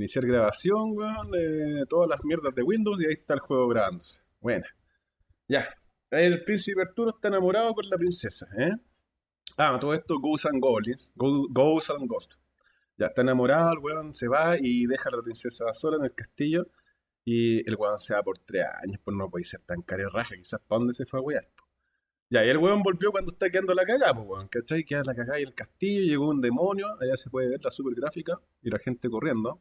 Iniciar grabación, weón. todas las mierdas de Windows y ahí está el juego grabándose. Buena. Ya. El príncipe Arturo está enamorado con la princesa, ¿eh? Ah, todo esto Ghosts and Goblins. Go- Ghosts and Ghosts. Ya está enamorado, el weón se va y deja a la princesa sola en el castillo. Y el weón se va por tres años, pues no puede ser tan raja, quizás para dónde se fue a wear. Ya, y el weón volvió cuando está quedando la cagada, pues weón, ¿cachai? Queda la cagada y el castillo, llegó un demonio, allá se puede ver la super gráfica y la gente corriendo.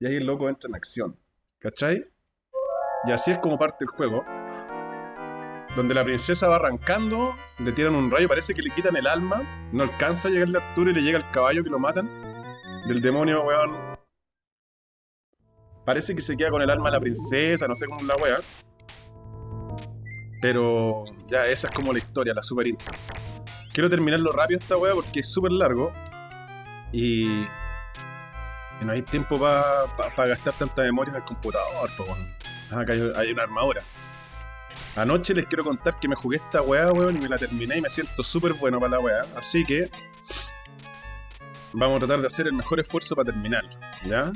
Y ahí el loco entra en acción, ¿cachai? Y así es como parte el juego. Donde la princesa va arrancando, le tiran un rayo, parece que le quitan el alma, no alcanza a llegarle a Arturo y le llega el caballo que lo matan. Del demonio, weón, Parece que se queda con el alma de la princesa, no sé cómo la wea. Pero ya, esa es como la historia, la super intro. Quiero terminarlo rápido esta wea porque es súper largo. Y, no hay tiempo para gastar tanta memoria en el computador. po, acá hay, una armadura. Anoche les quiero contar que me jugué esta weá, weón, y me la terminé y me siento súper bueno para la weá. Así que vamos a tratar de hacer el mejor esfuerzo para terminarlo, ¿ya?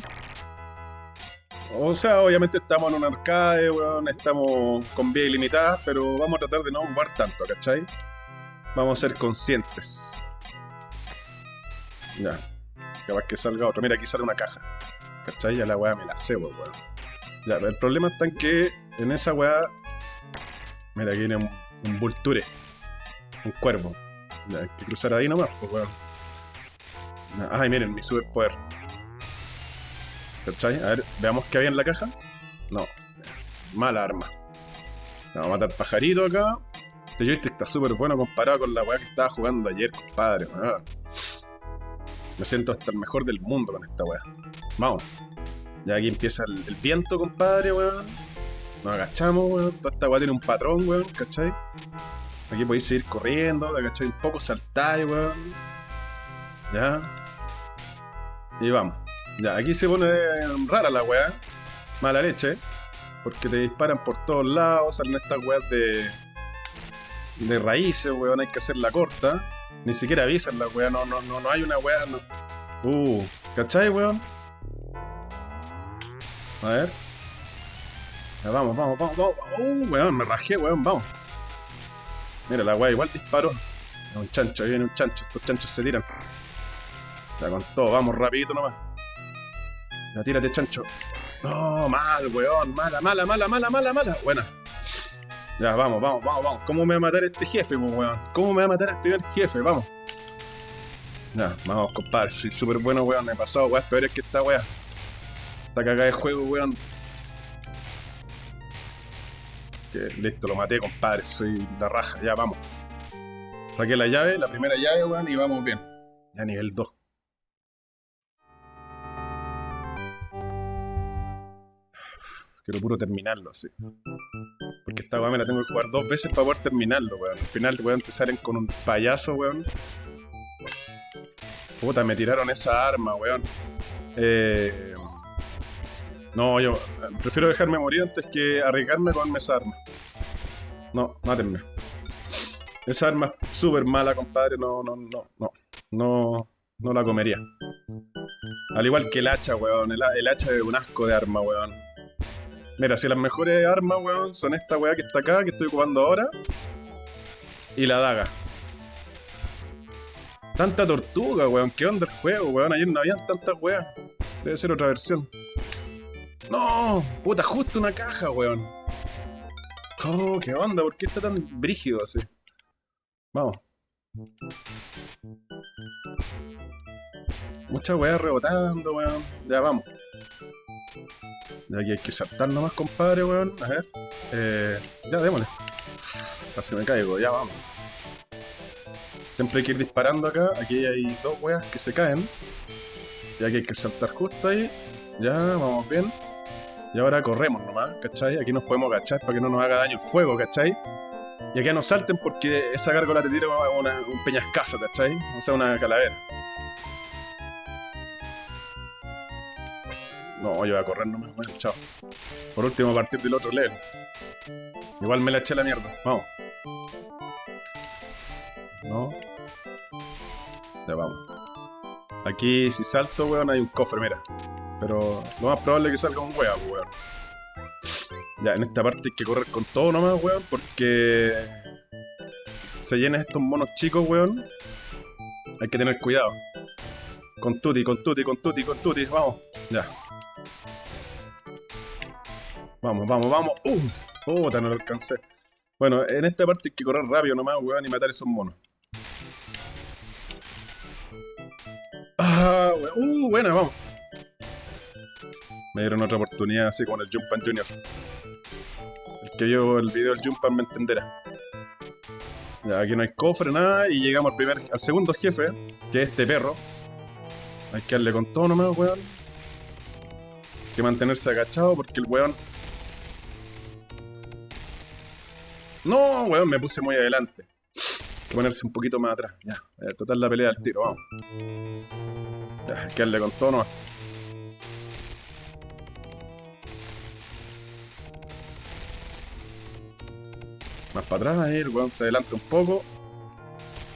O sea, obviamente estamos en un arcade, weón, estamos con vías ilimitadas, pero vamos a tratar de no ocupar tanto, ¿cachai? Vamos a ser conscientes. Ya. Capaz que salga otro. Mira, aquí sale una caja. ¿Cachai? Ya la weá me la cebo, weón. Ya, el problema está en que en esa weá. Mira, aquí viene un, un vulture. Un cuervo. Hay que cruzar ahí nomás, pues weón. Ay, miren, mi superpoder. ¿Cachai? A ver, veamos qué había en la caja. No. Mala arma. Vamos a matar pajarito acá. Este joystick está súper bueno comparado con la weá que estaba jugando ayer, compadre. weón. Me siento hasta el mejor del mundo con esta weá. Vamos. Ya aquí empieza el, viento, compadre, weón. Nos agachamos, weón. Toda esta weá tiene un patrón, weón, ¿cachai? Aquí podéis seguir corriendo, ¿cachai? Un poco saltáis, weón. Ya. Y vamos. Ya, aquí se pone rara la weá. Mala leche. Porque te disparan por todos lados, salen estas weas de. de raíces, weón, hay que hacerla corta. Ni siquiera avisan la weá, no, no, no, no hay una weá, no. Uh, ¿cachai, weón? A ver. Ya, vamos, vamos, vamos, vamos. Uh, weón, me rajé, weón, vamos. Mira, la weá igual disparó. Un chancho, ahí viene un chancho, estos chanchos se tiran. Ya con todo, vamos rapidito nomás. Ya tírate, chancho. No, mal, weón. Mala, mala, mala, mala, mala, mala. Buena. Ya, vamos, vamos, vamos, vamos. ¿Cómo me va a matar este jefe, weón? ¿Cómo me va a matar el primer jefe? Vamos. Ya, vamos, compadre. Soy súper bueno, weón. Me he pasado weas peores que esta wea. Esta cagada de juego, weón. Listo, lo maté, compadre. Soy la raja. Ya, vamos. Saqué la llave, la primera llave, weón, y vamos bien. Ya nivel 2. Quiero puro terminarlo así. Porque esta weá me la tengo que jugar dos veces para poder terminarlo, weón. Al final, weón, te salen con un payaso, weón. Puta, me tiraron esa arma, weón. Eh... No, yo eh, prefiero dejarme morir antes que arriesgarme con esa arma. No, mátenme. Esa arma es súper mala, compadre. No, no, no, no. No, no la comería. Al igual que el hacha, weón. El, el hacha es un asco de arma, weón. Mira, si las mejores armas, weón, son esta weá que está acá, que estoy ocupando ahora. Y la daga. Tanta tortuga, weón. ¿Qué onda el juego, weón? Ayer no habían tantas weas. Debe ser otra versión. ¡No! Puta, justo una caja, weón. Oh, ¿qué onda? ¿Por qué está tan brígido así? Vamos. Muchas weas rebotando, weón. Ya, vamos. Ya aquí hay que saltar nomás, compadre, weón. A ver. Eh, ya, démosle. Casi me caigo, ya vamos. Siempre hay que ir disparando acá. Aquí hay dos weas que se caen. Y aquí hay que saltar justo ahí. Ya, vamos bien. Y ahora corremos nomás, ¿cachai? Aquí nos podemos agachar para que no nos haga daño el fuego, ¿cachai? Y acá no salten porque esa gárgola te tira una- un peñascazo, ¿cachai? O sea, una calavera. No, yo voy a correr nomás, bueno, chao. Por último, a partir del otro level. Igual me la eché la mierda. Vamos. No. Ya vamos. Aquí, si salto, weón, hay un cofre, mira. Pero lo más probable es que salga un weón, weón. Ya, en esta parte hay que correr con todo nomás, weón, porque se llenan estos monos chicos, weón. Hay que tener cuidado. Con tuti, con tuti, con tuti, con tuti, vamos. Ya. Vamos, vamos, vamos. ¡Uh! Puta, no lo alcancé. Bueno, en esta parte hay que correr rápido nomás, weón, y matar esos monos. Ah, weón. Uh, buena, vamos. Me dieron otra oportunidad así con el Jumpan Junior. El que vio el video del Jumpan me entenderá. Ya, aquí no hay cofre, nada, y llegamos al primer, al segundo jefe, que es este perro. Hay que darle con todo nomás, weón. Hay que mantenerse agachado porque el weón... No, weón, me puse muy adelante. Hay que ponerse un poquito más atrás. Ya, a tratar la pelea al tiro, vamos. Ya, hay que con todo nomás. Más para atrás, ahí el weón se adelanta un poco.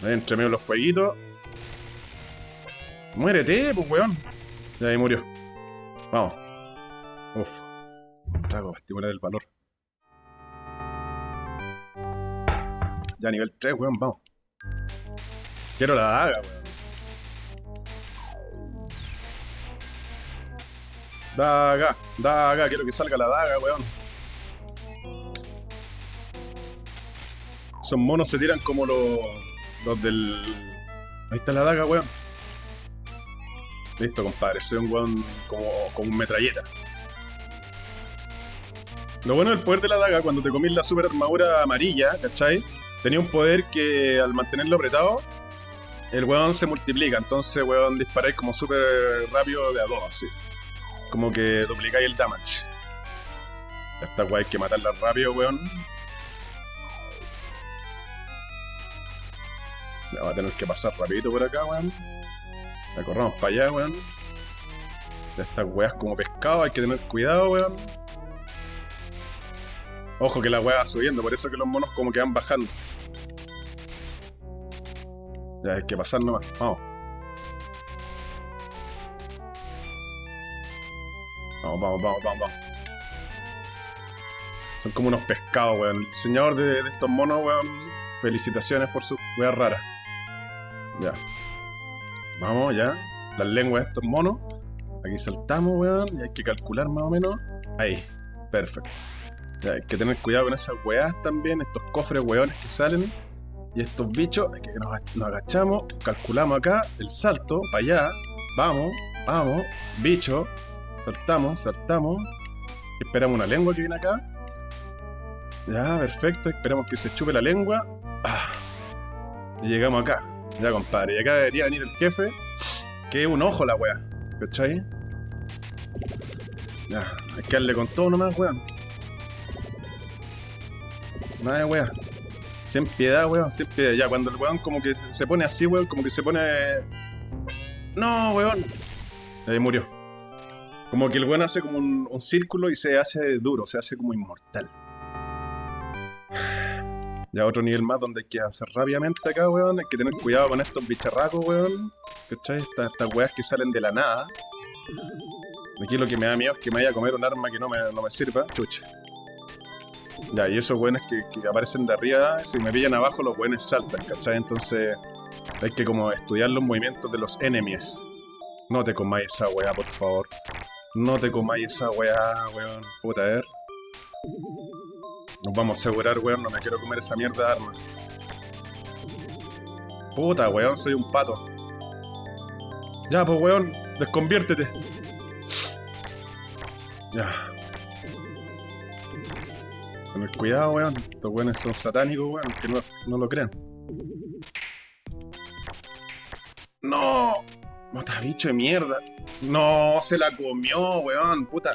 Ahí entre medio los fueguitos. Muérete, pues weón. Ya ahí murió. Vamos. Uf. Un trago para estimular el valor. Ya nivel 3, weón, vamos. Quiero la daga, weón. Daga, daga, quiero que salga la daga, weón. Esos monos se tiran como los, los del... Ahí está la daga, weón. Listo, compadre. Soy un weón como, como un metralleta. Lo bueno del poder de la daga, cuando te comís la super armadura amarilla, ¿cachai? Tenía un poder que al mantenerlo apretado, el weón se multiplica. Entonces, weón, disparáis como súper rápido de a dos, así. Como que duplicáis el damage. Esta weá hay que matarla rápido, weón. Ya va a tener que pasar rapidito por acá, weón. La corramos para allá, weón. Estas weas como pescado, hay que tener cuidado, weón. Ojo que la wea va subiendo, por eso que los monos como que van bajando. Ya hay que pasar nomás, vamos. Vamos, vamos, vamos, vamos, vamos. Son como unos pescados, weón. El diseñador de, estos monos, weón. Felicitaciones por sus weas raras. Ya. Vamos, ya. Las lenguas de estos monos. Aquí saltamos, weón. Y hay que calcular más o menos. Ahí. Perfecto. Hay que tener cuidado con esas weas también. Estos cofres weones que salen. Y estos bichos. Que nos, nos agachamos. Calculamos acá. El salto. Para allá. Vamos. Vamos. Bicho. Saltamos. Saltamos. Esperamos una lengua que viene acá. Ya, perfecto. Esperamos que se chupe la lengua. Ah. Y llegamos acá. Ya, compadre. Y acá debería venir el jefe. Que es un ojo la wea. ¿Cachai? Ya, hay que darle con todo nomás, weón. Nada de wea. Sin piedad, weón, sin piedad. Ya, cuando el weón como que se pone así, weón, como que se pone... No, weón. Ahí murió. Como que el weón hace como un, un círculo y se hace duro, se hace como inmortal. Ya otro nivel más donde hay que hacer rápidamente acá, weón. Hay que tener cuidado con estos bicharracos, weón. ¿Cachai? Estas, estas weas que salen de la nada. Aquí lo que me da miedo es que me vaya a comer un arma que no me, no me sirva. Chucha. Ya, y esos weones que, que aparecen de arriba, si me pillan abajo, los weones saltan, ¿cachai? Entonces hay que como estudiar los movimientos de los enemies. No te comáis esa weá, por favor. No te comáis esa weá, weón. Puta, a ver. Nos vamos a asegurar, weón, no me quiero comer esa mierda de arma. Puta, weón, soy un pato. Ya, pues, weón, desconviértete. Ya. Tener cuidado, weón. Estos weones son satánicos, weón, que no, no lo crean. ¡No! Mota bicho de mierda. No, se la comió, weón, puta.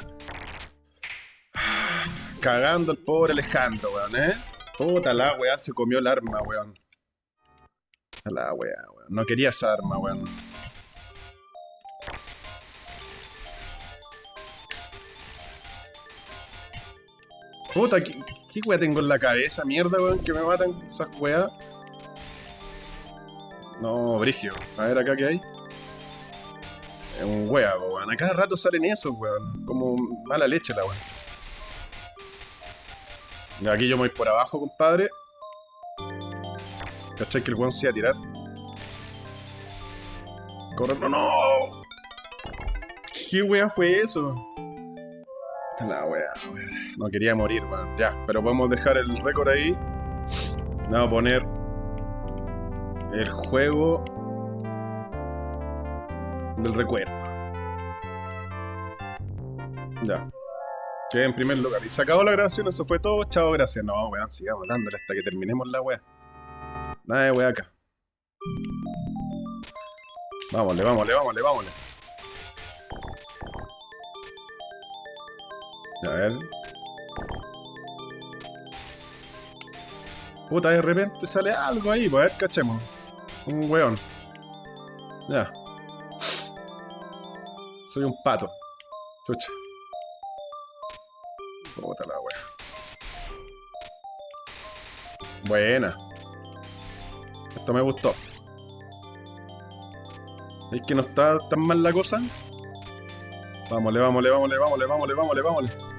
Cagando el pobre Alejandro, weón, ¿eh? Puta la weá, se comió el arma, weón. La weá, weón. No quería esa arma, weón. Puta, ¿qué, qué weá tengo en la cabeza, mierda, weón? Que me matan esas weas. No, Brigio. A ver acá qué hay. Es un wea, weón. A cada rato salen esos, weón. Como mala leche la weón. Aquí yo me voy por abajo, compadre. ¿Cachai que el weón se iba a tirar? Corre, no, no. ¿Qué wea fue eso? Esta es la wea. No quería morir, weón. Ya, pero podemos dejar el récord ahí. Vamos a poner el juego del recuerdo. Ya. En primer lugar. Y se acabó la grabación, eso fue todo. Chao, gracias. No, weón, sigamos dándole hasta que terminemos la wea. Nada de wea acá. Vámonos, vámonos, vámonos, vámonos. A ver. Puta, de repente sale algo ahí, pues a ver, cachemos. Un weón. Ya. Soy un pato. Chucha. Puta la wea. Buena. Esto me gustó. ¿Es que no está tan mal la cosa? Vámosle, vámosle, vámosle, vámosle, vámosle, vámosle, vámosle.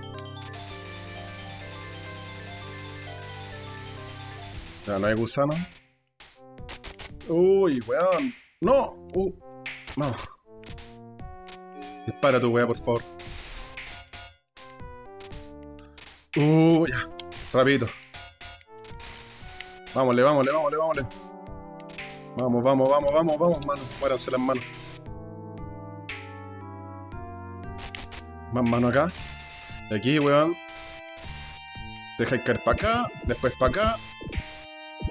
Ya no hay gusano. Uy, weón. No. Uh. No. Dispara tu weá, por favor. Uh, ya. Rapidito. Vámosle, vámosle, vámosle, vámosle. Vamos, vamos, vamos, vamos, vamos, manos. Muéranse las manos. Más mano acá. Y aquí, weón. Deja caer para acá, después para acá.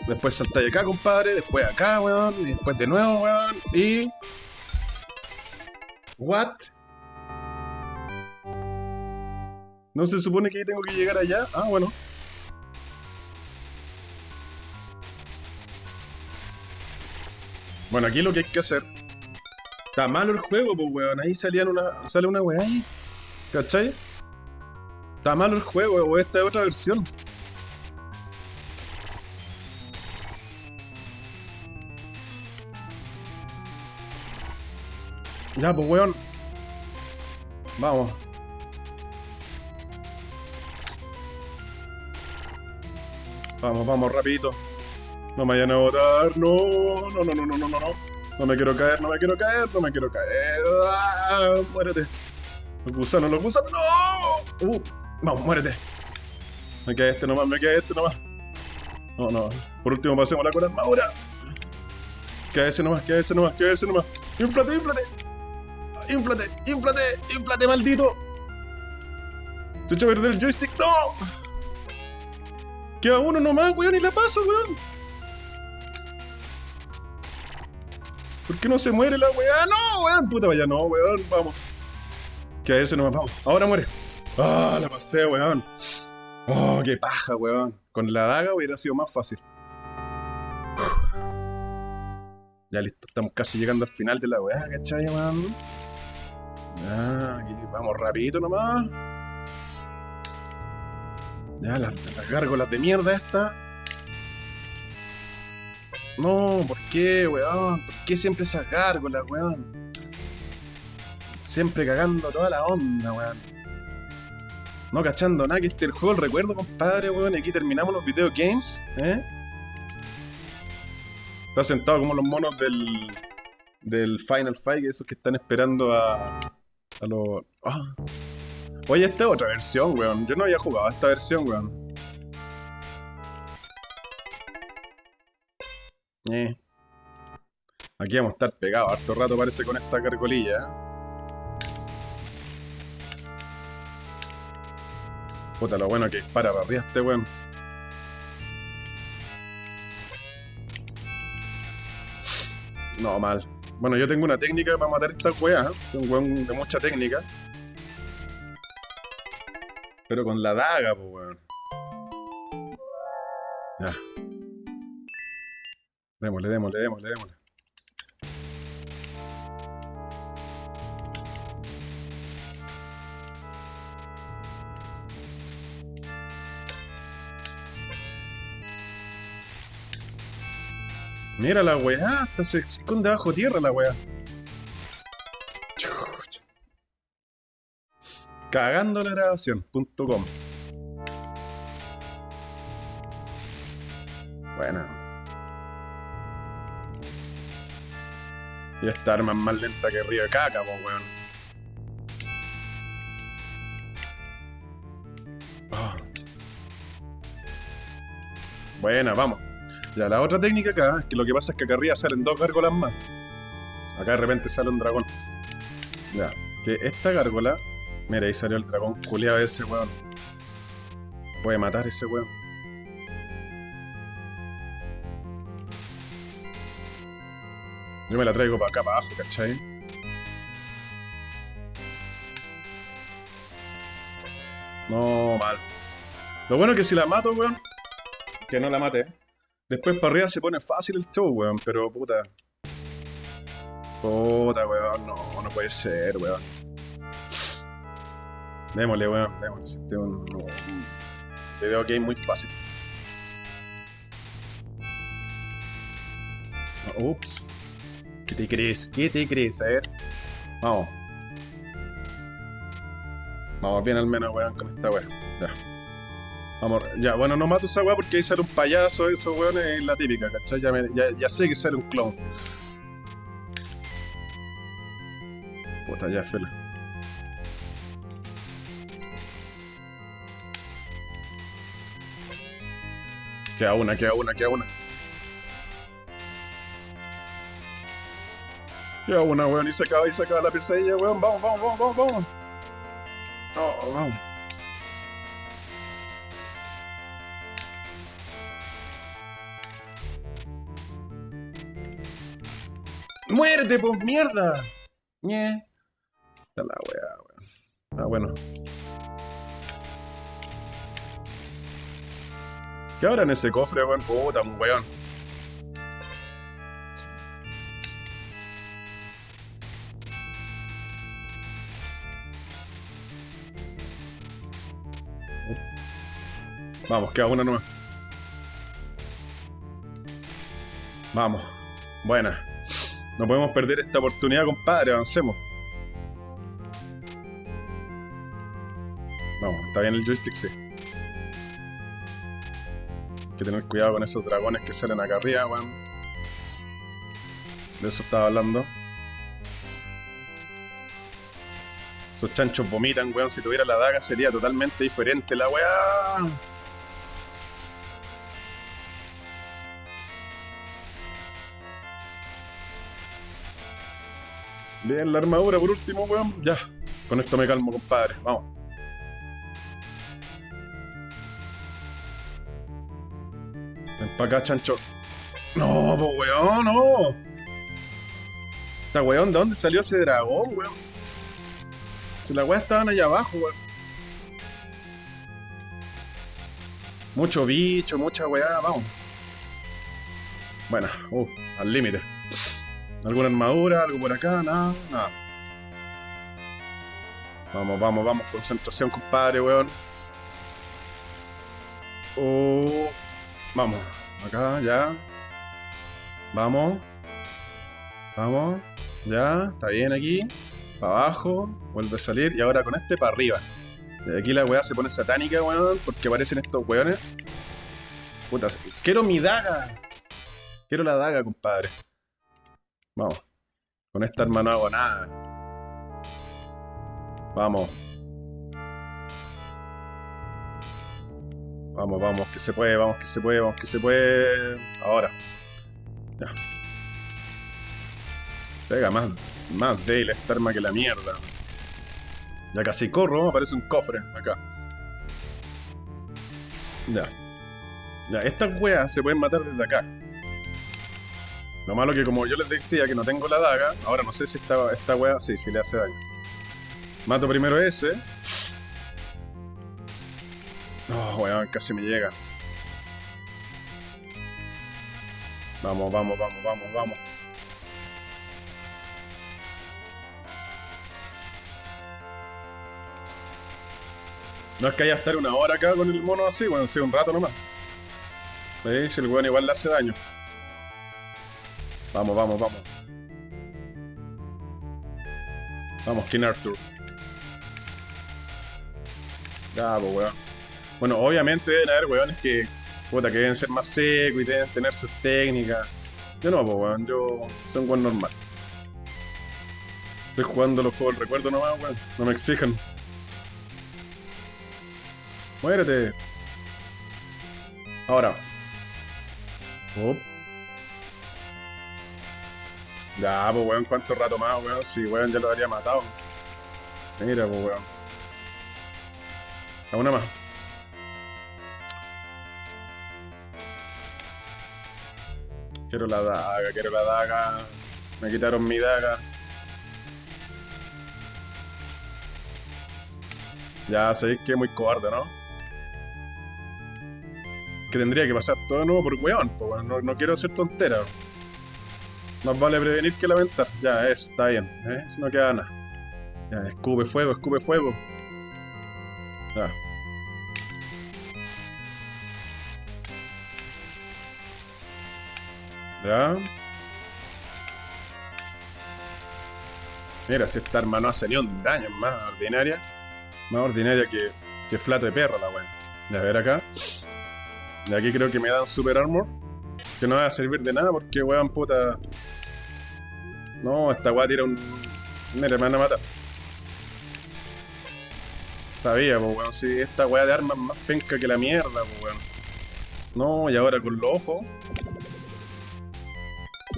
Después saltáis acá, compadre. Después acá, weón. Y después de nuevo, weón. Y. ¿What? ¿No se supone que tengo que llegar allá? Ah, bueno. Bueno, aquí lo que hay que hacer. Está malo el juego, pues, weón. Ahí salían una, sale una weá ahí. ¿Cachai? Está malo el juego, o esta es otra versión. Ya, pues, weón. Vamos. Vamos, vamos, rapidito. No me vayan a botar. No, no, no, no, no, no, no. No me quiero caer, no me quiero caer, no me quiero caer. ¡Ah! Muérete. Los gusanos, los gusanos. ¡No! Uh, vamos, muérete. Me queda este nomás, me queda este nomás. No, no. Por último, pasemos la con armadura. Queda ese nomás, queda ese nomás, queda ese nomás. ¡Inflate, inflate! ¡Inflate, inflate, inflate, maldito! Se echó a perder el joystick. ¡No! Queda uno nomás, weón, y la paso, weón. ¿Por qué no se muere la weá? ¡No, weón! Puta, vaya, no, weón, vamos. Queda ese nomás, vamos. Ahora muere. ¡Ah, la pasé, weón! ¡Oh, qué paja, weón! Con la daga hubiera sido más fácil. Ya listo, estamos casi llegando al final de la weá, ¿cachai, weón? Ya, aquí vamos rapidito nomás. Ya, las, las gárgolas de mierda estas. No, ¿por qué, weón? ¿Por qué siempre esas gárgolas, weón? Siempre cagando toda la onda, weón. No cachando nada, que este es el juego del recuerdo, compadre, weón. Y aquí terminamos los video games, ¿eh? Está sentado como los monos del. del Final Fight, esos que están esperando a. Ah. Oye, esta es otra versión, weón. Yo no había jugado a esta versión, weón. Eh. Aquí vamos a estar pegados harto rato, parece, con esta cargolilla. Puta, lo bueno que dispara para arriba este weón. No, mal. Bueno, yo tengo una técnica para matar esta weá. ¿eh? Un weón de mucha técnica. Pero con la daga, pues weón. Ya. Démosle, démosle, démosle, démosle. Mira la weá, hasta se esconde bajo tierra la weá. Cagando la grabación.com. Buena. Y esta arma es más lenta que río de caca, po, weón. Ah. Buena, vamos. Ya, la otra técnica acá es que lo que pasa es que acá arriba salen dos gárgolas más. Acá de repente sale un dragón. Ya, que esta gárgola. Mira, ahí salió el dragón culeado ese weón. Puede matar ese weón. Yo me la traigo para acá, para abajo, ¿cachai? No, mal. Lo bueno es que si la mato, weón, que no la mate. Después para arriba se pone fácil el show, weón, pero puta. Puta, weón, no, no puede ser, weón. Démosle, weón, démosle. Este es un, video game muy fácil. Ups. ¿Qué te crees? ¿Qué te crees? A ver. Vamos. Vamos bien al menos, weón, con esta weón. Ya. Vamos, ya, bueno, no mato esa weá porque ahí sale un payaso, eso, weón, es la típica, ¿cachai? Ya, ya, ya sé que sale un clown. Puta, ya, fela. Queda una, queda una, queda una. Queda una, weón, y se acaba, y se acaba la pesadilla, weón. Vamos, vamos, vamos, vamos, vamos. No, vamos. ¡Muerte, pues mierda! Ñe. Está la weá, weón. Ah, bueno. ¿Qué habrá en ese cofre, weón? Puta, weón. Vamos, queda una nomás. Vamos. Buena. No podemos perder esta oportunidad, compadre. Avancemos. Vamos, está bien el joystick, sí. Hay que tener cuidado con esos dragones que salen acá arriba, weón. De eso estaba hablando. Esos chanchos vomitan, weón. Si tuviera la daga sería totalmente diferente la weá. Bien, la armadura por último, weón. Ya. Con esto me calmo, compadre. Vamos. Ven pa' acá, chancho. No, po, weón, no. Esta weón, ¿de dónde salió ese dragón, weón? Si las weas estaban allá abajo, weón. Mucho bicho, mucha weá, vamos. Bueno, uff, al límite. ¿Alguna armadura? ¿Algo por acá? Nada, nada. Vamos, vamos, vamos. Concentración, compadre, weón. Oh, vamos. Acá, ya. Vamos. Vamos. Ya. Está bien aquí. Para abajo. Vuelve a salir. Y ahora con este para arriba. De aquí la weá se pone satánica, weón. Porque aparecen estos weones. Puta, quiero mi daga. Quiero la daga, compadre. Vamos. Con esta arma no hago nada. Vamos. Vamos, vamos, que se puede, vamos, que se puede, vamos, que se puede. Ahora. Ya. Pega más, más débil esta arma que la mierda. Ya casi corro, aparece un cofre acá. Ya. Ya, estas weas se pueden matar desde acá. Lo malo que como yo les decía que no tengo la daga, ahora no sé si esta, esta wea, sí, sí le hace daño. Mato primero ese. Oh, weón, casi me llega. Vamos, vamos, vamos, vamos, vamos. No es que haya estar una hora acá con el mono así, bueno, sí, un rato nomás. ¿Veis? El weón igual le hace daño. Vamos, vamos, vamos. Vamos, King Arthur. Pues, weón. Bueno, obviamente deben haber weones que, puta, que deben ser más secos y deben tener sus técnicas. Yo no, pues, weón. Yo soy un weón normal. Estoy jugando los juegos del recuerdo nomás, weón. No me exijan. Muérete. Ahora. Op. Ya, pues weón, ¿cuánto rato más, weón? Si weón ya lo habría matado. Mira, pues weón. A una más. Quiero la daga, quiero la daga. Me quitaron mi daga. Ya sabéis que es muy cobarde, ¿no? Que tendría que pasar todo de nuevo por weón, pues. No, no quiero hacer tonteras. Más vale prevenir que lamentar. Ya, eso, está bien. ¿eh? Eso no queda nada. Ya, escupe fuego, escupe fuego. Ya. Ya. Mira, si esta arma no hace ni un daño, más ordinaria. Más ordinaria que, que flato de perro la weá. Ya, a ver acá. De aquí creo que me dan super armor. Que no va a servir de nada porque weón puta. No, esta weá tira un. Mira, me van a matar. Sabía, pues weón, si esta weá de armas más penca que la mierda, pues weón. No, y ahora con los ojos.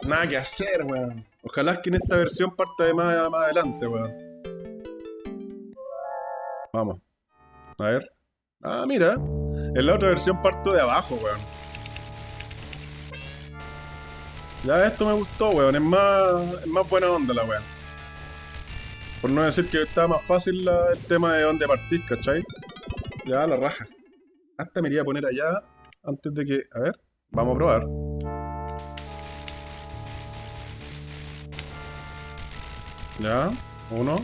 Nada que hacer, weón. Ojalá que en esta versión parta de más, más adelante, weón. Vamos. A ver. Ah, mira. En la otra versión parto de abajo, weón. Ya esto me gustó, weón. Es más, es más buena onda la weón. Por no decir que está más fácil el tema de dónde partís, ¿cachai? Ya, la raja. Hasta me iría a poner allá antes de que... A ver, vamos a probar. Ya, uno.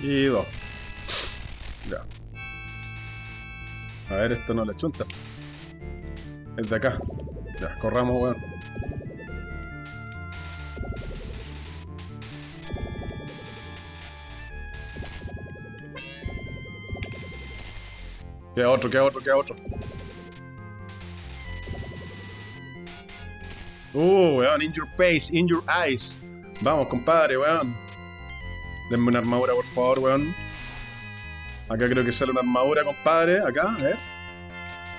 Y dos. Ya. A ver, esto no le chunta. Es de acá. Ya, corramos, weón. Queda otro, queda otro, queda otro. Uh, weón, in your face, in your eyes. Vamos, compadre, weón. Denme una armadura, por favor, weón. Acá creo que sale una armadura, compadre. Acá, a ver.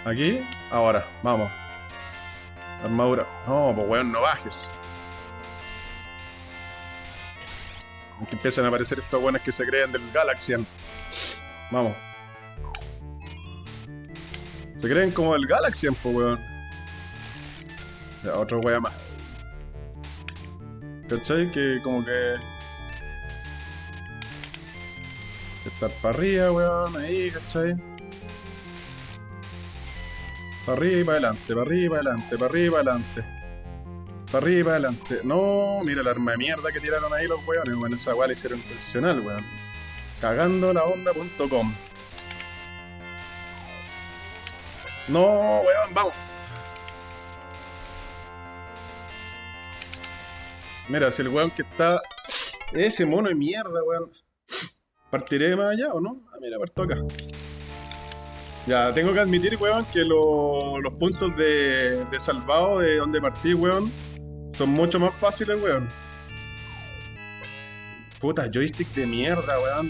Aquí, ahora, vamos. Armadura. No, pues weón, no bajes. Que empiezan a aparecer estos weones que se creen del Galaxian. Vamos. Se creen como del Galaxian, pues weón. Ya, otro wea más. ¿Cachai? Que como que. Estar para arriba, weón, ahí, ¿cachai? Para arriba para adelante, para arriba adelante, para arriba adelante. Para arriba adelante. No, mira la arma de mierda que tiraron ahí los weones, weón. Esa weá la hicieron profesional, weón. Cagando la onda.com. No, weón, vamos. Mira, si el weón que está. Ese mono de mierda, weón. ¿Partiré más allá o no? Ah, mira, parto acá. Ya, tengo que admitir, weón, que lo- los puntos de, de salvado de donde partí, weón, son mucho más fáciles, weón. Puta, joystick de mierda, weón.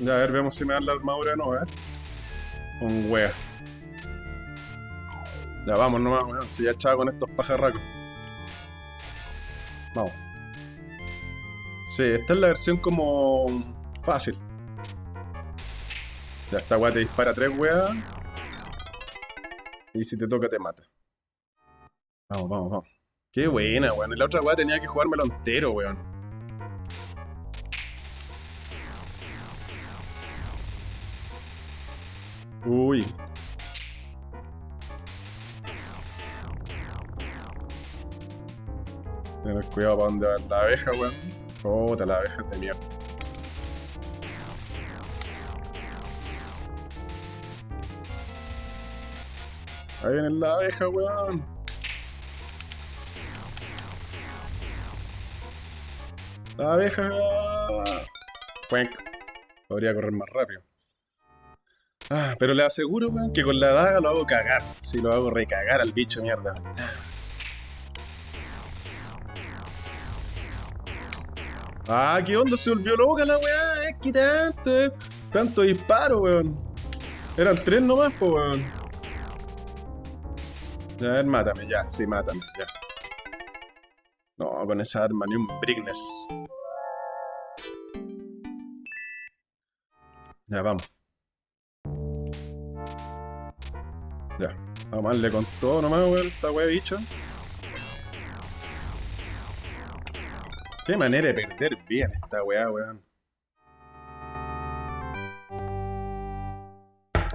Ya, a ver, veamos si me dan la armadura o no, ver. Un wea. Ya, vamos nomás, weón, si ya echaba con estos pajarracos. Vamos. Sí, esta es la versión como fácil. Ya esta weá te dispara tres weas. Y si te toca te mata. Vamos, vamos, vamos. Qué buena, weón. La otra weá tenía que jugármelo entero, weón. Uy. Tener cuidado para donde va la abeja, weón. Puta, la abeja de mierda. Ahí viene la abeja, weón. La abeja. Cuenc. Podría correr más rápido. Ah, pero le aseguro, weón, que con la daga lo hago cagar. Si lo hago recagar al bicho, mierda. Ah, ¿qué onda? Se volvió loca la weá. Es que tanto, eh. Tanto disparo, weón. Eran tres nomás, pues, weón. A ver, mátame, ya. Sí, mátame, ya. No, con esa arma ni un Brignes. Ya, vamos. Ya. Vamos a darle con todo nomás, weón, esta weá bicho. Qué manera de perder bien esta weá, weón.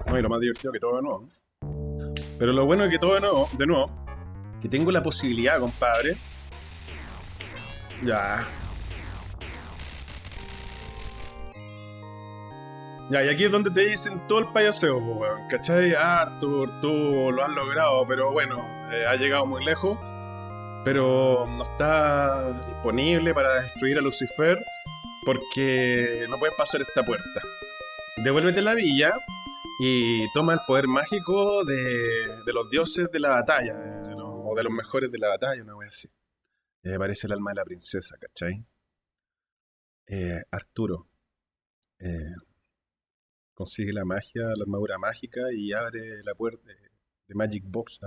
No, y lo más divertido que todo nuevo. Pero lo bueno es que todo de nuevo, de nuevo, que tengo la posibilidad, compadre. Ya. Ya, y aquí es donde te dicen todo el payaseo, weón. ¿Cachai? Arthur, tú lo has logrado, pero bueno, eh, ha llegado muy lejos pero no está disponible para destruir a Lucifer porque no puedes pasar esta puerta. Devuélvete la villa y toma el poder mágico de, los dioses de la batalla, o de los mejores de la batalla, una vez así. Me parece el alma de la princesa, ¿cachai? Eh, Arturo eh, consigue la magia, la armadura mágica y abre la puerta de Magic Box,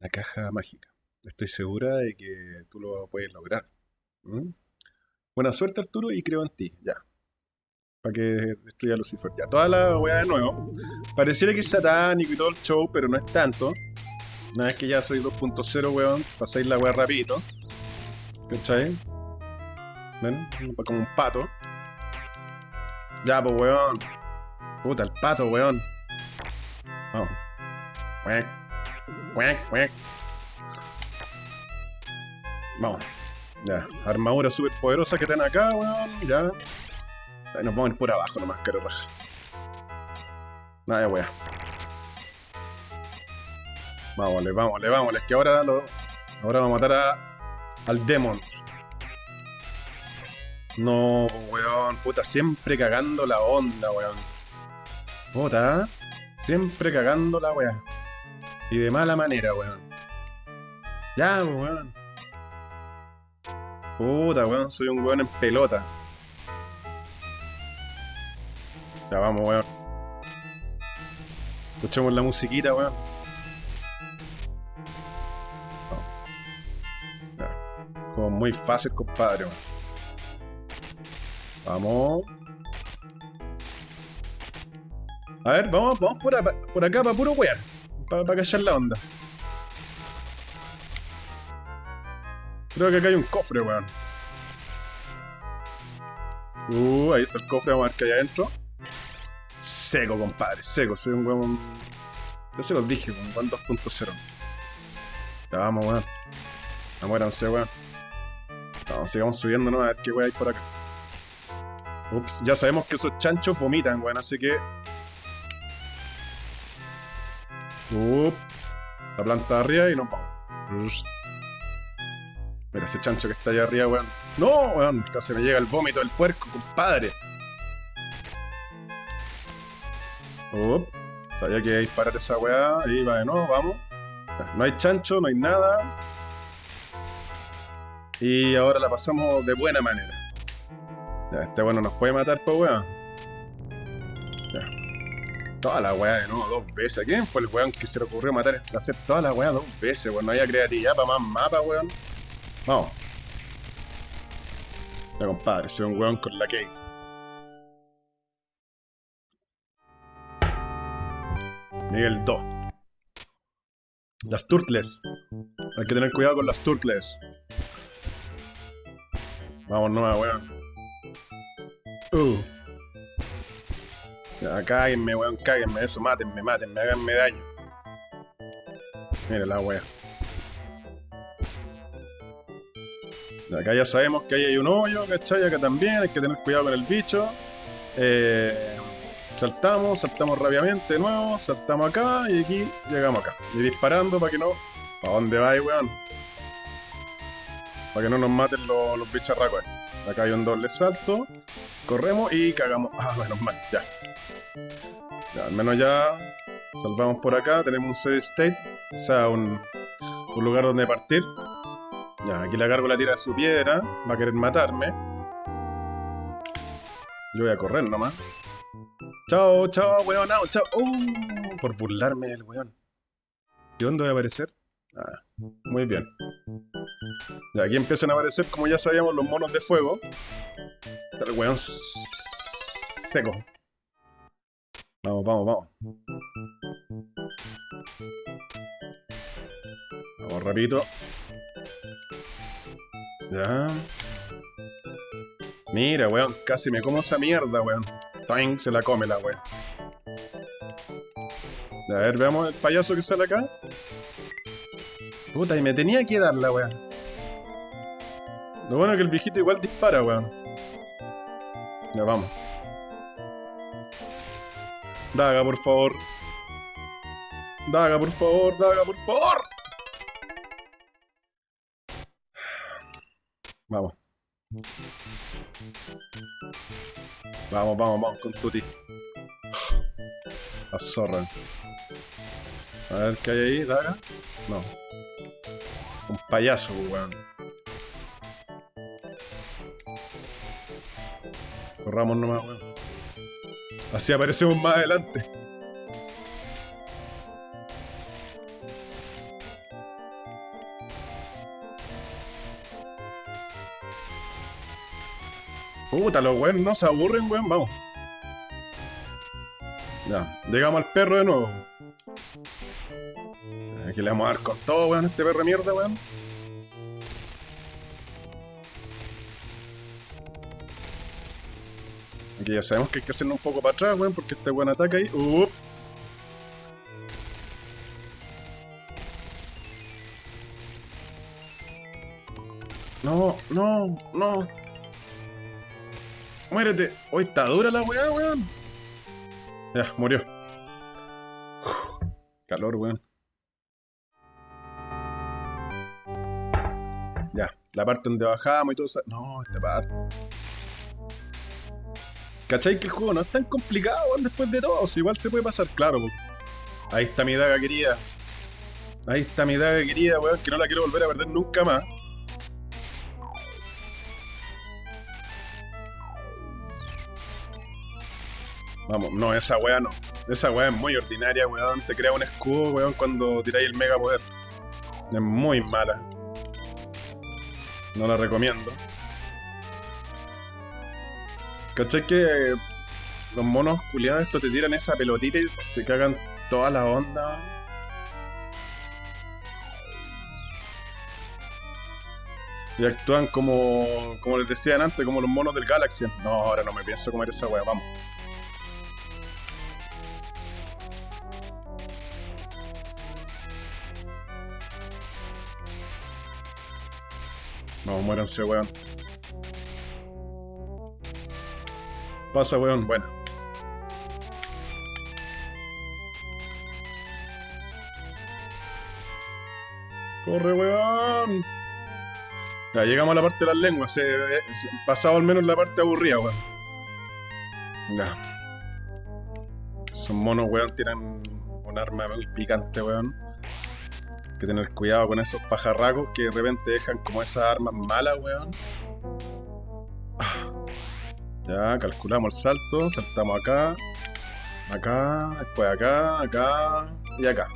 la caja mágica. Estoy segura de que tú lo puedes lograr. Buena suerte, Arturo, y creo en ti. Ya. Para que destruya a Lucifer. Ya, toda la weá de nuevo. Pareciera que es satánico y todo el show, pero no es tanto. Una vez que ya soy 2.0, weón, pasáis la weá rapidito. ¿Cachai? ¿Ven? Como un pato. Ya, pues, weón. Puta, el pato, weón. Vamos. Vamos. Ya. Armadura súper poderosa que tienen acá, weón. Ya. Nos vamos a ir por abajo nomás, caro raja. Nada, weón. Vámonos, vámonos, vámonos. Que ahora lo. Ahora vamos a matar a. al Demons. No, weón. Puta, siempre cagando la onda, weón. Puta. Siempre cagando la weón. Y de mala manera, weón. Ya, weón. Puta, weón, soy un weón en pelota. Ya vamos, weón. Escuchemos la musiquita, weón. Como muy fácil, compadre, weón. Vamos. A ver, vamos, vamos por, acá para puro weón. Para callar la onda. Creo que acá hay un cofre, weón. Uh, ahí está el cofre, vamos a ver qué hay adentro. Seco, compadre, seco. Soy un weón... Ya se los dije, weón, weón 2.0. Ya vamos, weón. Amuéranse, weón. Vamos, sigamos subiendo, ¿no? A ver qué weón hay por acá. Ups, ya sabemos que esos chanchos vomitan, weón, así que... Ups. La planta de arriba y nos vamos. Mira ese chancho que está allá arriba, weón. ¡No, weón! Casi me llega el vómito del puerco, compadre. Oh, sabía que iba a disparar esa weá. Ahí va de nuevo, vamos. No hay chancho, no hay nada. Y ahora la pasamos de buena manera. Ya, este bueno nos puede matar, pues weón. Ya. Toda la weá de nuevo, dos veces. ¿Quién fue el weón que se le ocurrió matar, hacer toda la weá dos veces, weón? No había creatividad para más mapa, weón. Vamos. Ya, compadre, soy un weón con la key. Nivel 2. Las turtles. Hay que tener cuidado con las turtles. Vamos, no, weón. Uh. Ya, cáguenme, weón, cáguenme. Eso, mátenme, mátenme, háganme daño. Mira la weón. Acá ya sabemos que ahí hay un hoyo, ¿cachai? Acá también hay que tener cuidado con el bicho. Eh, saltamos, saltamos rápidamente de nuevo, saltamos acá y aquí llegamos acá. Y disparando para que no... ¿A dónde va, weón? Para que no nos maten los, bicharracos estos. Acá hay un doble salto. Corremos y cagamos. Ah, menos mal, ya. Ya, al menos ya salvamos por acá. Tenemos un save state. O sea, un, un lugar donde partir. Ya, aquí la cargo la tira su piedra. Va a querer matarme. Yo voy a correr nomás. Chao, chao, weón, no, chao. Uh, por burlarme del weón. ¿Y dónde voy a aparecer? Ah, muy bien. Y aquí empiezan a aparecer, como ya sabíamos, los monos de fuego. El weón seco. Vamos, vamos, vamos. Vamos rapidito. Ya. Mira, weón, casi me como esa mierda, weón. Toing, se la come la weón. A ver, veamos el payaso que sale acá. Puta, y me tenía que dar la weón. Lo bueno es que el viejito igual dispara, weón. Ya, vamos. Daga, por favor. Daga, por favor, Daga, por favor. Vamos. Vamos, vamos, vamos con Tuti. La. A ver qué hay ahí, Daga. No. Un payaso, weón. Corramos nomás, weón. Así aparecemos más adelante. Puta, los weones no se aburren, weón. Vamos. Ya, llegamos al perro de nuevo. Aquí le vamos a dar con todo, weón, este perro de mierda, weón. Aquí ya sabemos que hay que hacernos un poco para atrás, weón, porque este weón ataca ahí. Uh. No, no, no. Muérete. Hoy está dura la weá, weón. Ya, murió. Calor, weón. Ya, la parte donde bajamos y todo eso. No, esta parte. ¿Cachai que el juego no es tan complicado, weón, después de todo? Si igual se puede pasar, claro. po. Ahí está mi daga querida. Ahí está mi daga querida, weón, que no la quiero volver a perder nunca más. Vamos, no, esa weá no. Esa weá es muy ordinaria, weón. Te crea un escudo, weón, cuando tiráis el mega poder. Es muy mala. No la recomiendo. ¿Cachai que los monos culiados estos te tiran esa pelotita y te cagan toda la onda? Y actúan como, como les decían antes, como los monos del Galaxy. No, ahora no me pienso comer esa weá, vamos. Vamos, muéranse, weón. Pasa, weón, bueno. Corre, weón. Ya, llegamos a la parte de las lenguas. Eh, se- pasado al menos la parte aburrida, weón. Ya. Esos monos, weón, tienen un arma muy picante, weón. Que tener cuidado con esos pajarracos que de repente dejan como esas armas malas, weón. Ah. Ya, calculamos el salto, saltamos acá, acá, después acá, acá y acá.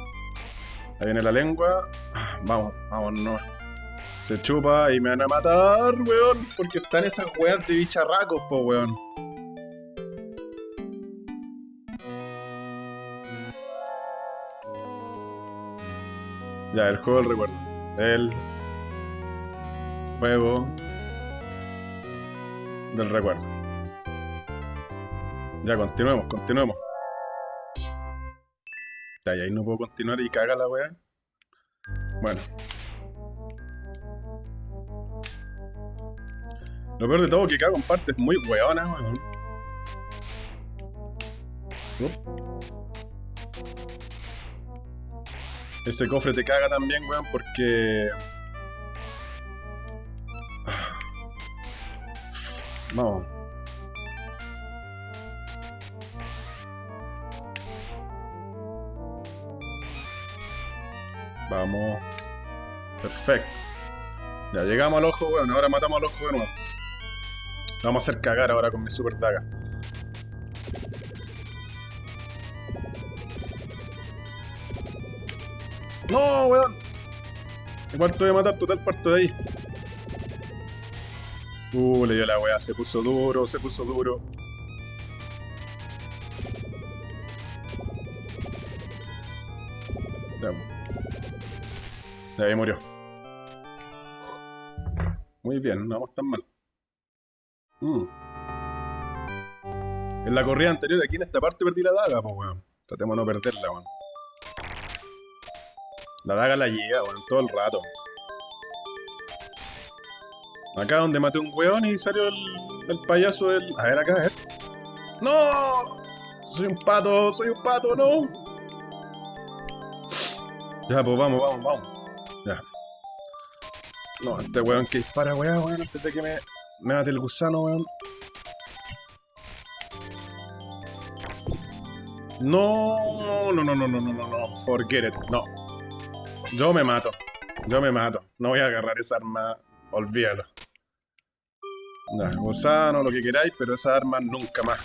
Ahí viene la lengua. Ah, Vamos, vamos, no. Se chupa y me van a matar, weón, porque están esas weas de bicharracos, po, weón. Ya, el juego del recuerdo. El juego del recuerdo. Ya, continuemos, continuemos. Ya, y ahí no puedo continuar y caga la wea. Bueno. Lo peor de todo que cago en partes muy weonas, weón. Ese cofre te caga también, weón, porque... Vamos. Vamos. Perfecto. Ya llegamos al ojo, weón. Ahora matamos al ojo de nuevo. Vamos a hacer cagar ahora con mi super daga. No, weón. Igual te voy a matar total parte de ahí. Uh, le dio la weá. Se puso duro, se puso duro. Ya ahí murió. Muy bien, no vamos tan mal. Mm. En la corrida anterior, aquí en esta parte perdí la daga, pues weón. Tratemos de no perderla, weón. La daga la llega, weón, todo el rato. Acá donde maté un weón y salió el, el payaso del... A ver acá, a ver. ¡No! Soy un pato, soy un pato, no. Ya, pues vamos, vamos, vamos. Ya. No, este weón que dispara, weón, weón, antes de que me, me mate el gusano, weón. No, no, no, no, no, no, no, no, forget it, no. Yo me mato, yo me mato. No voy a agarrar esa arma, olvídalo. Ya, gusano, lo que queráis, pero esa arma nunca más.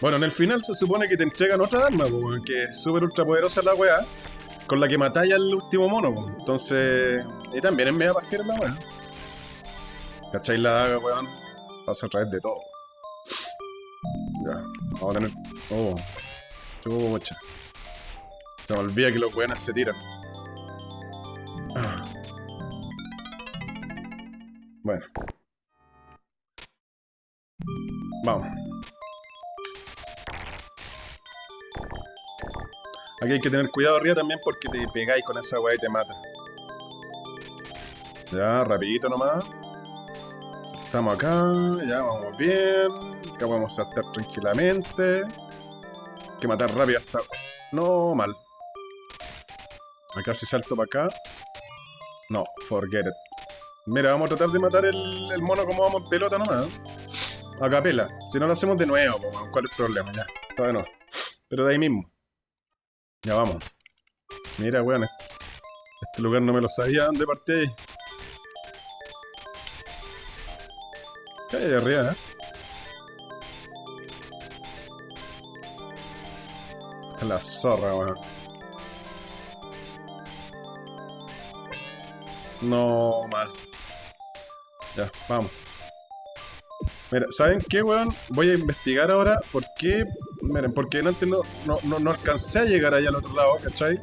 Bueno, en el final se supone que te entregan otra arma, que es súper ultra poderosa la weá, con la que matáis al último mono, entonces... Y también es media pajera la weá. ¿Cacháis la daga, weón? Pasa a través de todo. Ya, vamos a. Oh, Se me olvida que los weones se tiran. Ah. Bueno. Vamos. Aquí hay que tener cuidado arriba también porque te pegáis con esa weá y te mata. Ya, rapidito nomás. Estamos acá, ya vamos bien. Acá podemos saltar tranquilamente. Que matar rápido hasta... No, mal. Acá si salto para acá. No, forget it. Mira, vamos a tratar de matar el, mono como vamos en pelota nomás. A capela. Si no lo hacemos de nuevo, ¿cuál es el problema? Ya, todavía no. Pero de ahí mismo. Ya vamos. Mira, weón. Este lugar no me lo sabía. ¿Dónde partí ahí? ¿Qué hay ahí arriba, eh? La zorra, weón. No, mal. Ya, vamos. Mira, ¿saben qué, weón? Voy a investigar ahora por qué Miren, porque antes no, no, no, alcancé a llegar allá al otro lado, ¿cachai?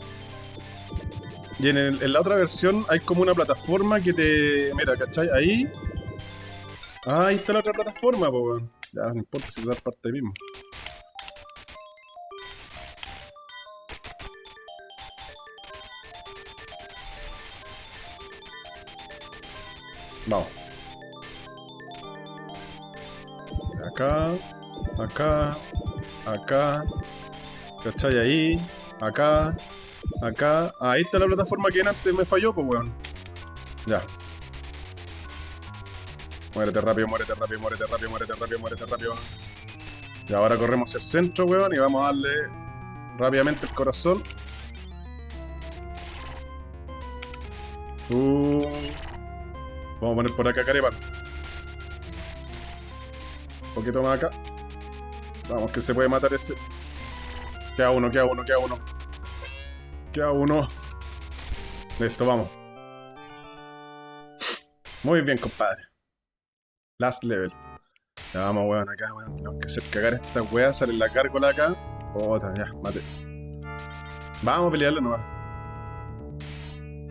Y en, en, la otra versión hay como una plataforma que te... Mira, ¿cachai? Ahí... Ah, ahí está la otra plataforma, pues, weón. Ya, no importa si da parte mismo. Vamos. Acá, acá, acá, ¿cachai? Ahí, acá, acá. ahí está la plataforma que antes me falló, pues, weón. Ya. Muérete rápido, muérete rápido, muérete rápido, muérete rápido, muérete rápido. Y ahora corremos el centro, weón, y vamos a darle rápidamente el corazón. Uh. Vamos a poner por acá carepan. Un poquito más acá. Vamos, que se puede matar ese. Queda uno, queda uno, queda uno. Queda uno. Listo, vamos. Muy bien, compadre. Last level. Ya vamos, weón, acá, weón. Tenemos que hacer cagar esta weá. Sale la cárgola acá. Otra, ya, mate. Vamos a pelearlo nomás.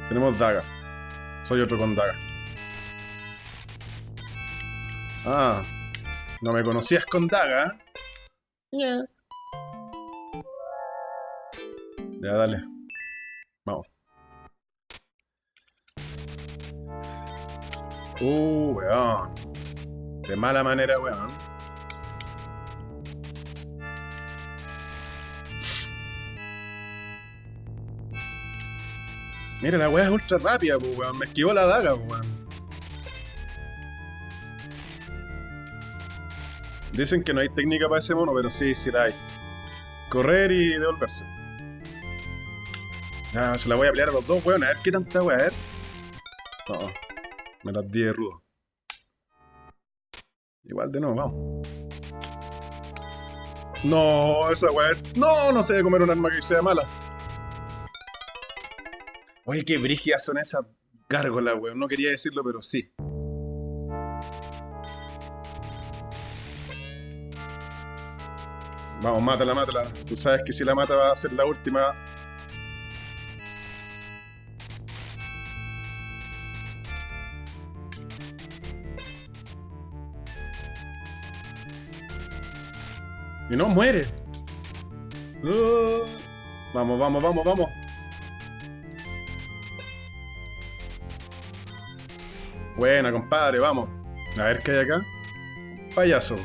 Tenemos daga. Soy otro con daga. Ah. No me conocías con daga. Ya. Ya, dale. Vamos. Uh, weón. De mala manera, weón. Mira, la weá es ultra rápida, weón. Me esquivó la daga, weón. Dicen que no hay técnica para ese mono, pero sí, sí la hay. Correr y devolverse. Ah, se la voy a pelear a los dos, weón. A ver qué tanta weón, a. No, me las di de rudo. Igual de nuevo, vamos. No, esa weón. No, no se debe comer un arma que sea mala. Oye, qué brígidas son esas gárgolas, weón. No quería decirlo, pero sí. Vamos, mátala, mátala. Tú sabes que si la mata va a ser la última. Y no muere. Uh. Vamos, vamos, vamos, vamos. Buena, compadre, vamos. A ver qué hay acá. Payaso.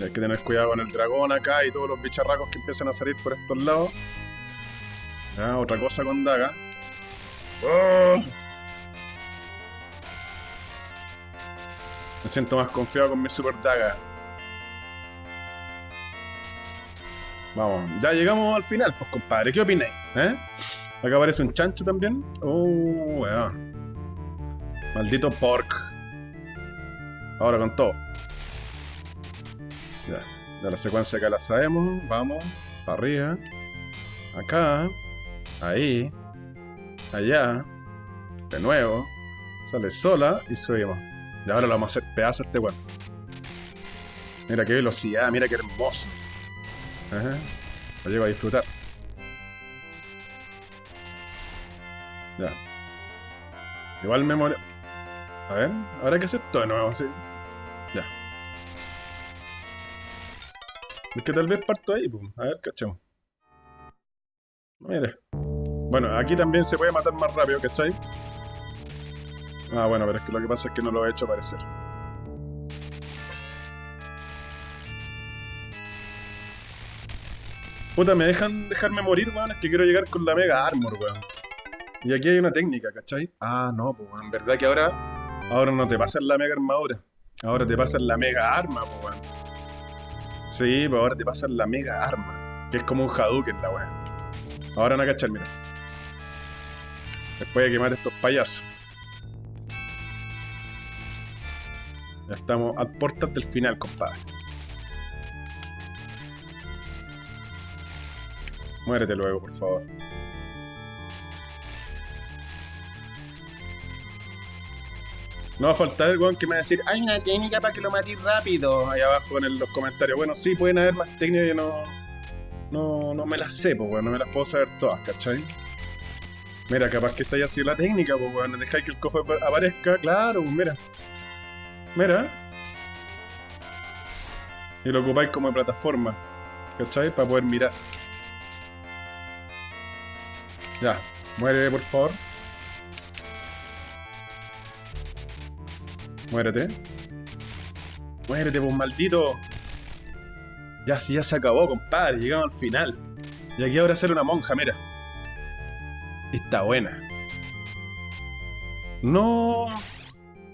Y hay que tener cuidado con el dragón acá y todos los bicharracos que empiezan a salir por estos lados. Ya, otra cosa con daga. ¡Oh! Me siento más confiado con mi super daga. Vamos, ya llegamos al final, pues compadre, ¿qué opináis? ¿Eh? Acá aparece un chancho también. Oh, weón. Maldito pork. Ahora con todo. Ya, ya la secuencia acá la sabemos. Vamos, para arriba. Acá. Ahí. Allá. De nuevo. Sale sola y subimos. Y ahora lo vamos a hacer pedazo a este weón. Mira qué velocidad, mira qué hermoso. Ajá. Lo llego a disfrutar. Ya. Igual me muero. A ver, ahora hay que hacer todo de nuevo, sí. Ya. Es que tal vez parto ahí, pum. A ver, cachamos. Mire. Bueno, aquí también se puede matar más rápido, ¿cachai? Ah, bueno, pero es que lo que pasa es que no lo he hecho aparecer. Puta, ¿me dejan dejarme morir, weón? Es que quiero llegar con la Mega Armor, weón. Y aquí hay una técnica, ¿cachai? Ah, no, pues, en verdad que ahora... Ahora no te pasan la Mega Armadura. Ahora te pasan la Mega Arma, pues, weón. Sí, pues ahora te pasan la Mega Arma. Que es como un Hadouken, la weón. Ahora a cachar, mira. Después de que mate estos payasos. Ya estamos a puertas del final, compadre. Muérete luego, por favor. No va a faltar el weón que me va a decir, hay una técnica para que lo matís rápido. Ahí abajo en los comentarios. Bueno, sí, pueden haber más técnicas que no. No, no me las sé, pues, weón. No me las puedo saber todas, ¿cachai? Mira, capaz que esa haya sido la técnica, pues, weón. Dejáis que el cofre aparezca. Claro, pues, mira. Mira. Y lo ocupáis como plataforma. ¿Cachai? Para poder mirar. Ya, muere por favor. Muérete. Muérete, pues maldito. Ya, ya se acabó, compadre. Llegamos al final. Y aquí ahora sale una monja, mira. Está buena. No.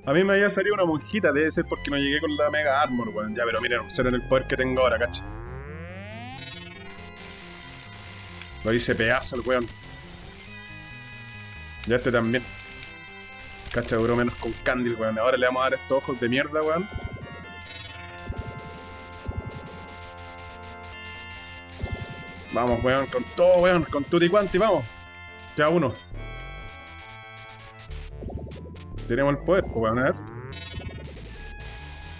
A mí me había salido una monjita, debe ser porque no llegué con la Mega Armor, weón. Ya, pero miren, en el poder que tengo ahora, cacha. Lo hice pedazo el weón. Ya este también. Cacha, duró menos con Candil, weón. Ahora le vamos a dar estos ojos de mierda, weón. Vamos, weón, con todo, weón, con tutti quanti, vamos. Ya uno. Tenemos el poder, pues, weón, a ver.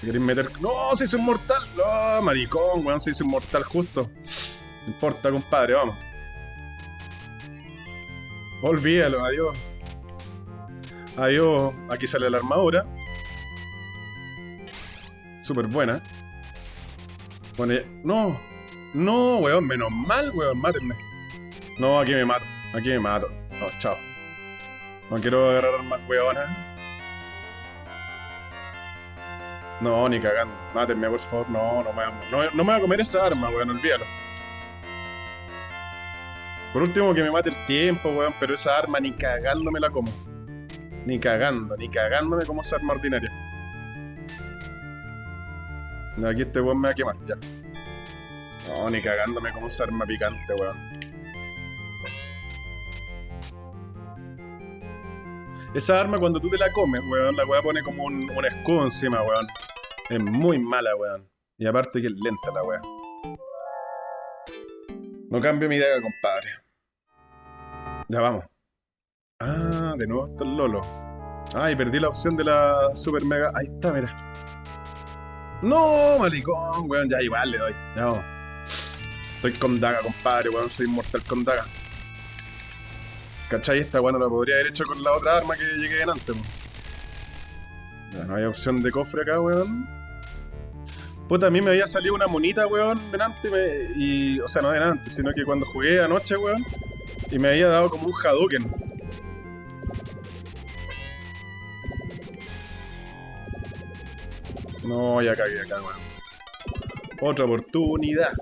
¿Queréis meter...? ¡No! ¡Se hizo inmortal! ¡No! Maricón, weón, se hizo inmortal justo. No importa, compadre, vamos. Olvídalo, adiós. Adiós. Aquí sale la armadura. Súper buena. Bueno, no. No, weón, menos mal, weón, mátenme. No, aquí me mato. Aquí me mato. No, chao. No quiero agarrar más weonas. No, ni cagando. Mátenme, por favor. No, no me, no, no me voy a comer esa arma, weón, olvídalo. Por último, que me mate el tiempo, weón, pero esa arma ni cagando me la como. Ni cagando, ni cagándome como esa arma ordinaria. Aquí este weón me va a quemar, ya. No, ni cagándome como esa arma picante, weón. Esa arma cuando tú te la comes, weón, la weá pone como un, escudo encima, weón. Es muy mala, weón. Y aparte que es lenta la weá. No cambio mi idea, compadre. Ya vamos. Ah, de nuevo está el Lolo. Ay, perdí la opción de la super mega. Ahí está, mira. No, malicón, weón. Ya igual le doy. Ya vamos. Estoy con daga, compadre, weón. Soy inmortal con daga. ¿Cachai? Esta weón la podría haber hecho con la otra arma que llegué en antes, weón. Ya no hay opción de cofre acá, weón. Puta, a mí me había salido una monita, weón, delante me, y... O sea, no delante, sino que cuando jugué anoche, weón, y me había dado como un Hadouken. No, ya cagué acá, weón. Otra oportunidad.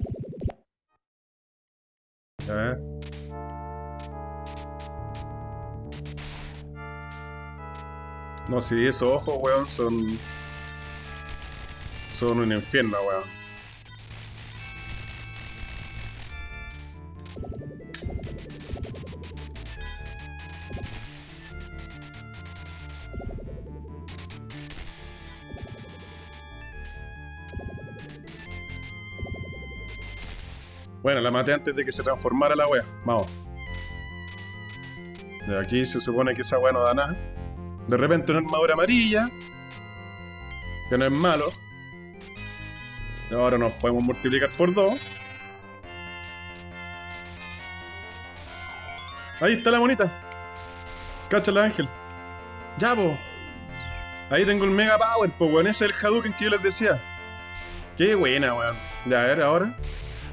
Ver. No, si esos ojos, weón, son... Son un infierno, weón. Bueno, la maté antes de que se transformara la wea. Vamos. De aquí se supone que esa wea no da nada. De repente una armadura amarilla. Que no es malo. Ahora nos podemos multiplicar por dos. Ahí está la monita. Cáchala, Ángel. Ya, po. Ahí tengo el Mega Power, po, weón. Ese es el Hadouken que yo les decía. Qué buena, weón. Ya, a ver, ahora.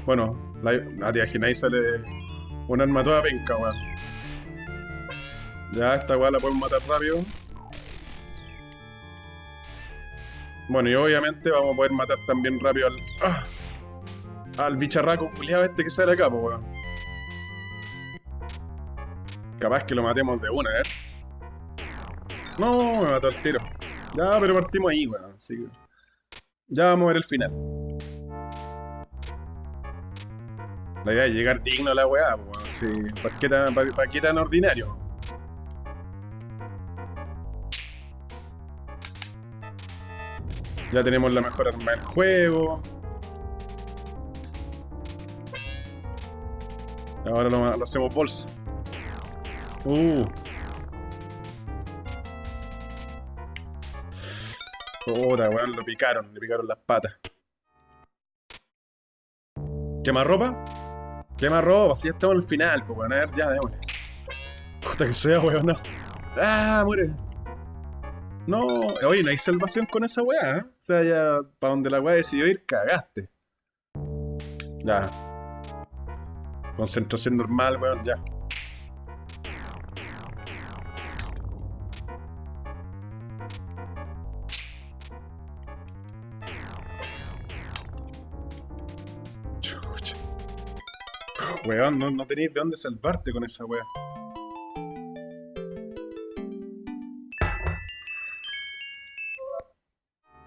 Bueno, la, tía ahí sale una arma toda penca, weón. Ya, esta weá la podemos matar rápido. Bueno, y obviamente vamos a poder matar también rápido al... ¡ah! Al bicharraco culiado este que sale acá, pues weón. Capaz que lo matemos de una, ¿eh? No, me mató el tiro. Ya, pero partimos ahí, weón. Así que... Ya vamos a ver el final. La idea es llegar digno a la weá, pues, sí. ¿Para qué, tan, para, qué tan ordinario? Ya tenemos la mejor arma del juego. Ahora lo, hacemos bolsa. Uh. Puta, weón, lo picaron, le picaron las patas. ¿Quema ropa? Quema ropa, si ya estamos al final, pues bueno, a ver, ya, démosle. Puta que sea, weón, no. ¡Ah, muere! No, oye, no hay salvación con esa weá, ¿eh? O sea, ya, para donde la weá decidió ir, cagaste. Ya. Concentración normal, weón, ya. No, tenéis de dónde salvarte con esa weá.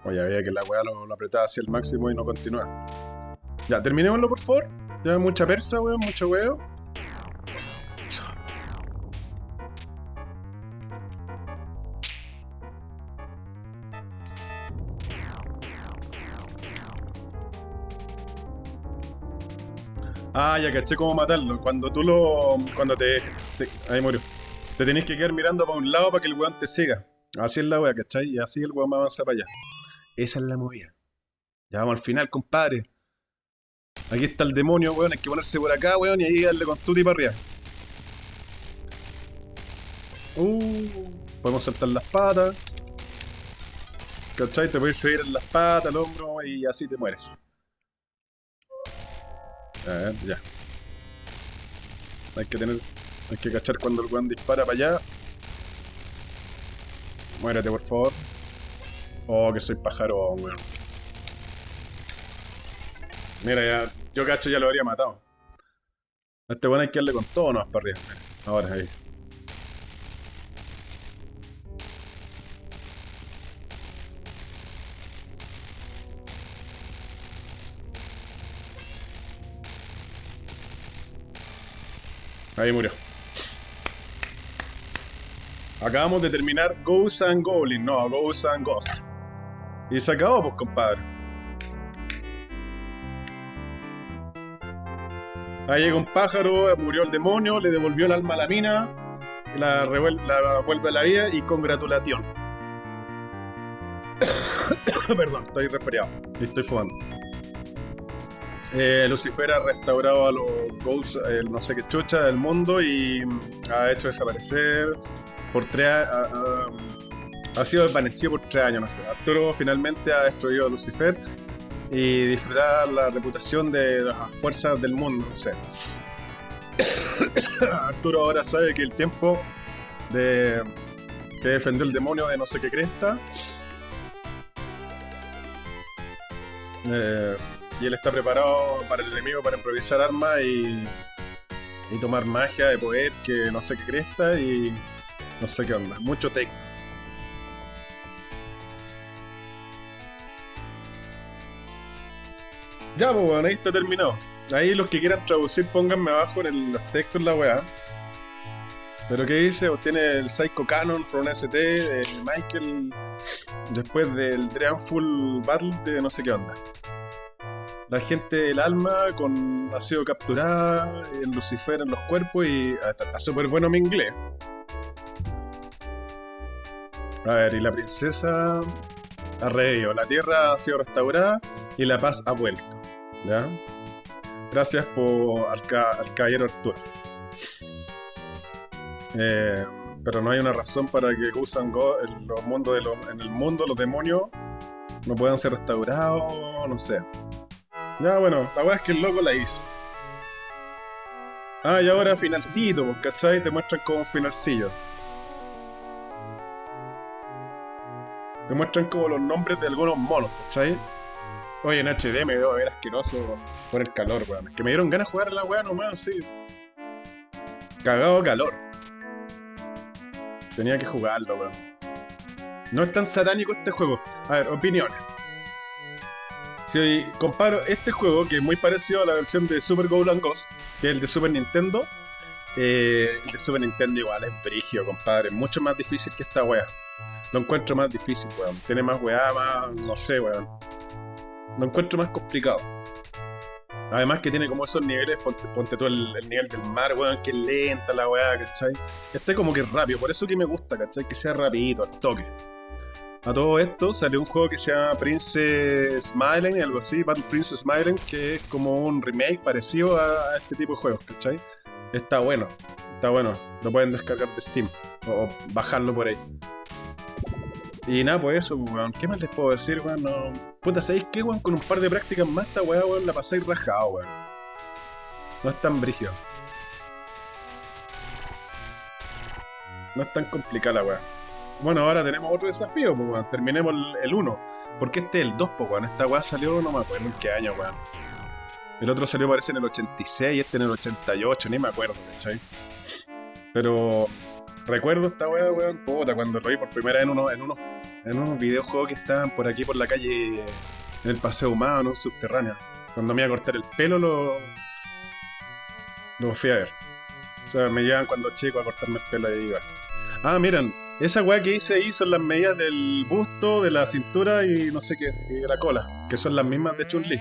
Oye, había que la weá lo, apretaba hacia el máximo y no continúa. Ya, terminémoslo por favor. Ya mucha persa, weón, mucho weón. Ah, ya caché cómo matarlo. Cuando tú lo. Cuando te. ahí murió. Te tenés que quedar mirando para un lado para que el weón te siga. Así es la wea, ¿cachai? Y así el weón va a avanzar para allá. Esa es la movida. Ya vamos al final, compadre. Aquí está el demonio, weón. Hay que ponerse por acá, weón, y ahí darle con tuti para arriba. Uh, podemos saltar las patas. ¿Cachai? Te puedes subir en las patas, el hombro, y así te mueres. A ver, ya. Hay que tener. Hay que cachar cuando el weón dispara para allá. Muérete, por favor. Oh, que soy pájaro, weón. Mira, ya. Yo cacho ya lo habría matado. A este weón hay que darle con todo no para arriba. Ahora, ahí. Ahí murió. Acabamos de terminar Ghosts and Goblin, no, Ghosts and Ghost. Y se acabó, pues, compadre. Ahí llega un pájaro, murió el demonio, le devolvió el alma a la mina, la, la vuelve a la vida y congratulación. Perdón, estoy resfriado y estoy fumando. Eh, Lucifer ha restaurado a los Ghosts, el no sé qué chucha del mundo y ha hecho desaparecer por tres ha, sido desvanecido por tres años, no sé. Arturo finalmente ha destruido a Lucifer y disfrutar la reputación de las fuerzas del mundo, no sé. Arturo ahora sabe que el tiempo de que defendió el demonio de no sé qué cresta. Eh, y él está preparado para el enemigo para improvisar armas y, tomar magia de poder que no sé qué cresta y no sé qué onda. Mucho tech. Ya, pues bueno, ahí está terminado. Ahí los que quieran traducir, pónganme abajo en los textos la weá. Pero ¿qué dice? Obtiene el Psycho Canon from ST de Michael después del Dreamful Battle de no sé qué onda. La gente del alma con, ha sido capturada en Lucifer en los cuerpos y ah, está súper bueno mi inglés. A ver, y la princesa ha reído. La tierra ha sido restaurada y la paz ha vuelto. ¿Ya? Gracias por al, caballero Arturo. Eh, pero no hay una razón para que usan los mundos de en el mundo los demonios no puedan ser restaurados, no sé. Ya bueno, la verdad es que el loco la hizo. Ah, y ahora finalcito, ¿cachai? Te muestran como finalcillo. Te muestran como los nombres de algunos monos, ¿cachai? Oye, en HD me debo ver asqueroso por el calor, weón. Es que me dieron ganas de jugar la weá nomás, así. Cagado calor. Tenía que jugarlo, weón. No es tan satánico este juego. A ver, opiniones. Si comparo este juego, que es muy parecido a la versión de Super Golden Ghost, que es el de Super Nintendo, eh, el de Super Nintendo igual es brigio, compadre. Mucho más difícil que esta wea lo encuentro más difícil, weón. Tiene más weá, más. no sé, weón. Lo encuentro más complicado. Además que tiene como esos niveles, ponte, ponte tú el, nivel del mar, weón, que es lenta la weá, ¿cachai? Este como que es rápido, por eso que me gusta, ¿cachai? Que sea rapidito, al toque. A todo esto salió un juego que se llama Princess Smiling, algo así, Battle Princess Smiling, que es como un remake parecido a este tipo de juegos, ¿cachai? Está bueno, está bueno. Lo pueden descargar de Steam o bajarlo por ahí. Y nada, pues eso, weón. ¿Qué más les puedo decir, weón? No... Puta, ¿sabéis qué, weón? Con un par de prácticas más, esta weá, weón, la pasáis rajado, weón. No es tan brígido. No es tan complicada la. Bueno, ahora tenemos otro desafío, pues. Terminemos el 1. Porque este es el 2, pues, weón. Esta weá salió, no me acuerdo en qué año, weón. El otro salió, parece, en el 86 y este en el 88, ni me acuerdo, ¿cachai? Pero Recuerdo esta weá, weón, puta, cuando lo vi por primera vez en unos, en unos, en unos videojuegos que estaban por aquí por la calle, en el Paseo Humano, subterráneo. Cuando me iba a cortar el pelo, lo, lo fui a ver. O sea, me llevan cuando chico a cortarme el pelo y iba. Ah, miren, esa weá que hice ahí son las medidas del busto, de la cintura y no sé qué, y de la cola, que son las mismas de Chun-Li.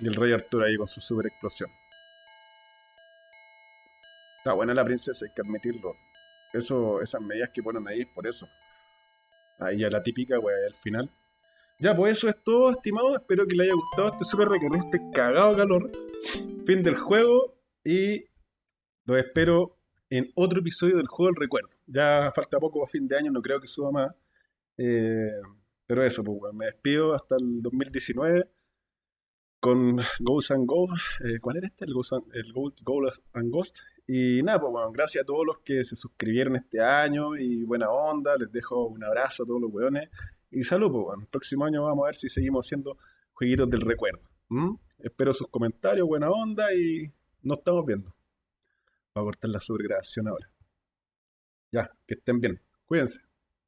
Y el rey Arturo ahí con su super explosión. Está buena la princesa, hay que admitirlo. Eso, esas medidas que ponen ahí es por eso. Ahí ya la típica, wey, al final. Ya, pues eso es todo, estimado. Espero que les haya gustado este super recorrido, este cagado calor. Fin del juego. Y lo espero en otro episodio del juego del recuerdo. Ya falta poco a fin de año, no creo que suba más. Eh, pero eso, pues, me despido hasta el 2019 con Ghost and Go. Eh, ¿Cuál era este? El Ghost and, el Ghost and Ghost. Y nada, pues bueno, gracias a todos los que se suscribieron este año y buena onda. Les dejo un abrazo a todos los weones. Y salud, pues bueno. El próximo año vamos a ver si seguimos haciendo jueguitos del recuerdo. Espero sus comentarios, buena onda y nos estamos viendo. Voy a cortar la sobregrabación ahora. Ya, que estén bien. Cuídense.